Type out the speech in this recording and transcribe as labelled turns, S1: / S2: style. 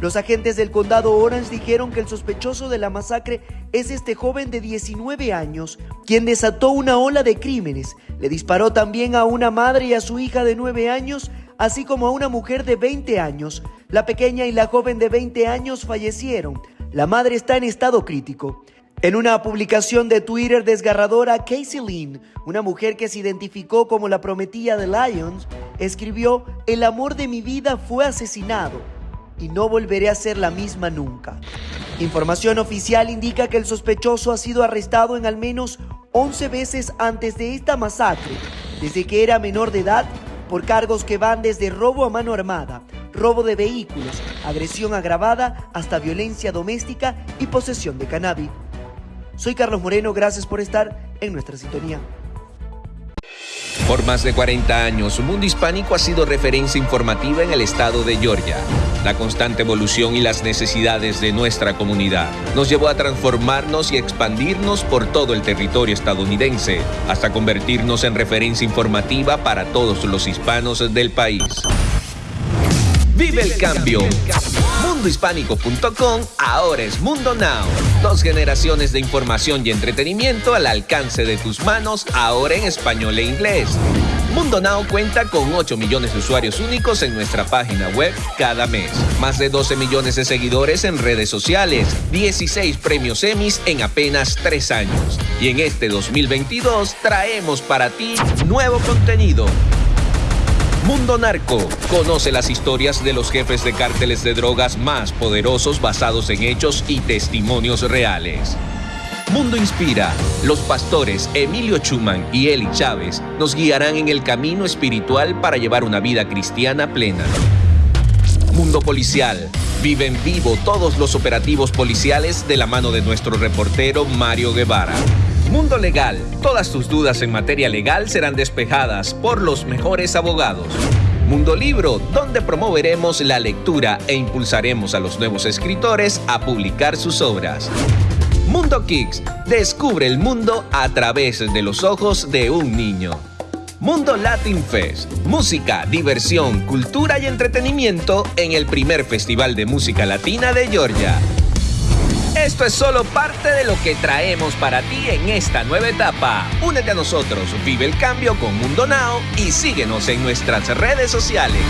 S1: Los agentes del condado Orange dijeron que el sospechoso de la masacre es este joven de 19 años, quien desató una ola de crímenes. Le disparó también a una madre y a su hija de 9 años, así como a una mujer de 20 años. La pequeña y la joven de 20 años fallecieron. La madre está en estado crítico. En una publicación de Twitter desgarradora, Casey Lynn, una mujer que se identificó como la prometida de Lions, escribió, El amor de mi vida fue asesinado y no volveré a ser la misma nunca. Información oficial indica que el sospechoso ha sido arrestado en al menos 11 veces antes de esta masacre, desde que era menor de edad, por cargos que van desde robo a mano armada, robo de vehículos, agresión agravada, hasta violencia doméstica y posesión de cannabis. Soy Carlos Moreno, gracias por estar en nuestra sintonía.
S2: Por más de 40 años, Mundo Hispánico ha sido referencia informativa en el estado de Georgia. La constante evolución y las necesidades de nuestra comunidad nos llevó a transformarnos y expandirnos por todo el territorio estadounidense, hasta convertirnos en referencia informativa para todos los hispanos del país. Vive el cambio. Mundohispánico.com ahora es Mundo Now. Dos generaciones de información y entretenimiento al alcance de tus manos, ahora en español e inglés. Mundo Now cuenta con 8 millones de usuarios únicos en nuestra página web cada mes. Más de 12 millones de seguidores en redes sociales. 16 premios Emmys en apenas 3 años. Y en este 2022 traemos para ti nuevo contenido Mundo Narco. Conoce las historias de los jefes de cárteles de drogas más poderosos basados en hechos y testimonios reales. Mundo Inspira. Los pastores Emilio Chuman y Eli Chávez nos guiarán en el camino espiritual para llevar una vida cristiana plena. Mundo Policial. Vive en vivo todos los operativos policiales de la mano de nuestro reportero Mario Guevara. Mundo Legal. Todas tus dudas en materia legal serán despejadas por los mejores abogados. Mundo Libro, donde promoveremos la lectura e impulsaremos a los nuevos escritores a publicar sus obras. Mundo Kicks, descubre el mundo a través de los ojos de un niño. Mundo Latin Fest, música, diversión, cultura y entretenimiento en el primer festival de música latina de Georgia. Esto es solo parte de lo que traemos para ti en esta nueva etapa. Únete a nosotros, vive el cambio con Mundo Now y síguenos en nuestras redes sociales.